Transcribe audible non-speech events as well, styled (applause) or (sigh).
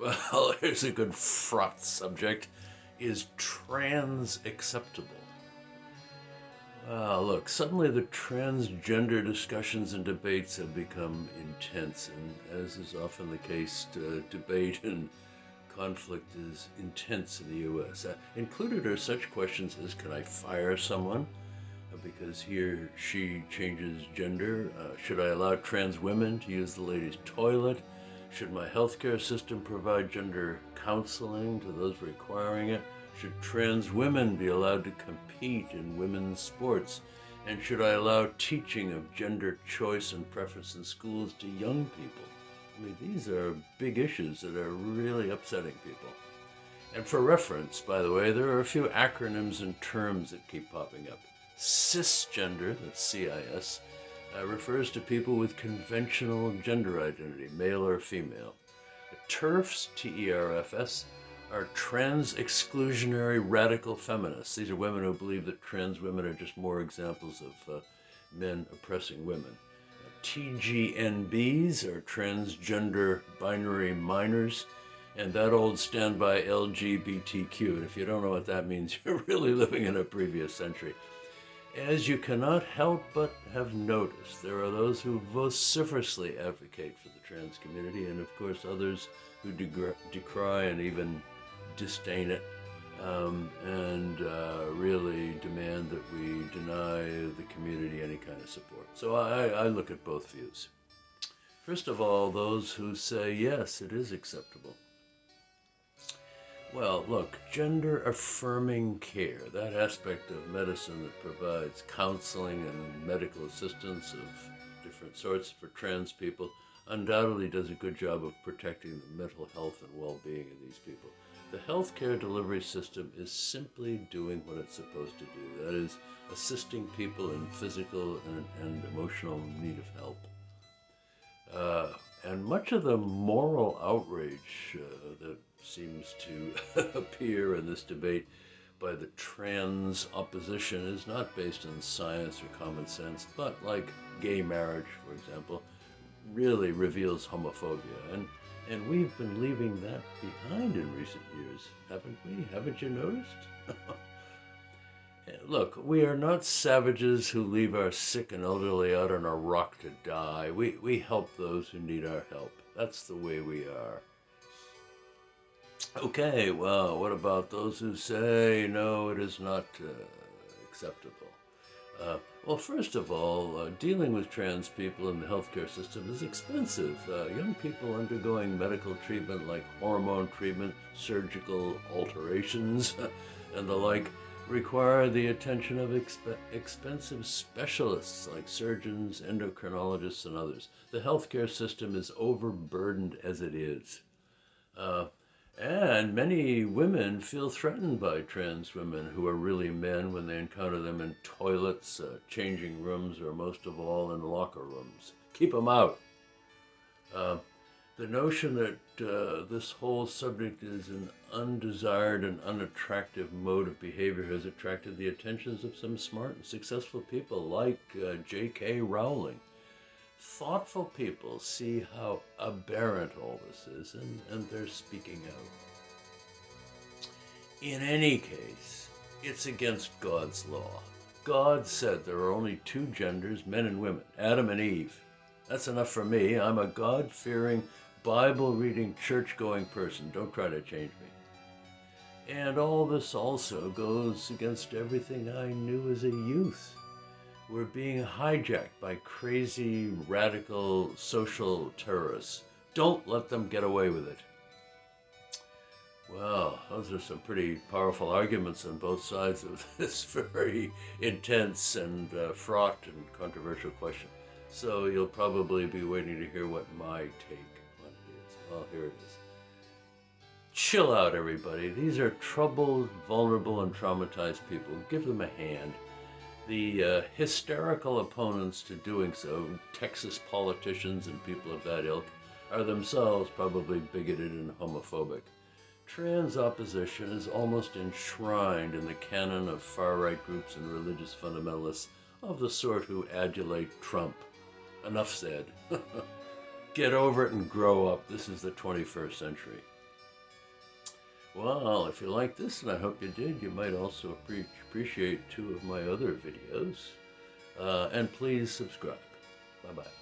Well, (laughs) here's a good fraught subject. Is trans acceptable? Uh, look, suddenly the transgender discussions and debates have become intense, and as is often the case, uh, debate (laughs) and conflict is intense in the U.S. Uh, included are such questions as Can I fire someone uh, because he or she changes gender? Uh, should I allow trans women to use the ladies' toilet? Should my healthcare system provide gender counseling to those requiring it? Should trans women be allowed to compete in women's sports? And should I allow teaching of gender choice and preference in schools to young people? I mean, these are big issues that are really upsetting people. And for reference, by the way, there are a few acronyms and terms that keep popping up. Cisgender, that's CIS, uh, refers to people with conventional gender identity, male or female. TERFs, T-E-R-F-S, are trans exclusionary radical feminists. These are women who believe that trans women are just more examples of uh, men oppressing women. TGNBs are transgender binary minors, and that old standby LGBTQ. And if you don't know what that means, (laughs) you're really living in a previous century. As you cannot help but have noticed, there are those who vociferously advocate for the trans community, and of course others who decry and even disdain it um, and uh, really demand that we deny the community any kind of support. So I, I look at both views. First of all, those who say, yes, it is acceptable. Well, look, gender affirming care, that aspect of medicine that provides counseling and medical assistance of different sorts for trans people, undoubtedly does a good job of protecting the mental health and well being of these people. The healthcare delivery system is simply doing what it's supposed to do. That is, assisting people in physical and, and emotional need of help. Uh, and much of the moral outrage uh, seems to (laughs) appear in this debate by the trans opposition is not based on science or common sense, but like gay marriage, for example, really reveals homophobia. And and we've been leaving that behind in recent years, haven't we? Haven't you noticed? (laughs) Look, we are not savages who leave our sick and elderly out on a rock to die. We, we help those who need our help. That's the way we are. Okay, well, what about those who say, no, it is not uh, acceptable? Uh, well, first of all, uh, dealing with trans people in the healthcare system is expensive. Uh, young people undergoing medical treatment like hormone treatment, surgical alterations, (laughs) and the like require the attention of exp expensive specialists like surgeons, endocrinologists, and others. The healthcare system is overburdened as it is. And many women feel threatened by trans women who are really men when they encounter them in toilets, uh, changing rooms, or most of all in locker rooms. Keep them out. Uh, the notion that uh, this whole subject is an undesired and unattractive mode of behavior has attracted the attentions of some smart and successful people like uh, J.K. Rowling thoughtful people see how aberrant all this is and, and they're speaking out. In any case, it's against God's law. God said there are only two genders, men and women, Adam and Eve. That's enough for me. I'm a God fearing, Bible reading, church going person. Don't try to change me. And all this also goes against everything I knew as a youth we're being hijacked by crazy, radical social terrorists. Don't let them get away with it. Well, those are some pretty powerful arguments on both sides of (laughs) this very intense and uh, fraught and controversial question. So you'll probably be waiting to hear what my take on it is. Well, here it is. Chill out, everybody. These are troubled, vulnerable, and traumatized people. Give them a hand. The uh, hysterical opponents to doing so, Texas politicians and people of that ilk, are themselves probably bigoted and homophobic. Trans opposition is almost enshrined in the canon of far-right groups and religious fundamentalists of the sort who adulate Trump. Enough said. (laughs) Get over it and grow up. This is the 21st century. Well, if you like this, and I hope you did, you might also appre- appreciate two of my other videos. Uh, and please subscribe. Bye bye.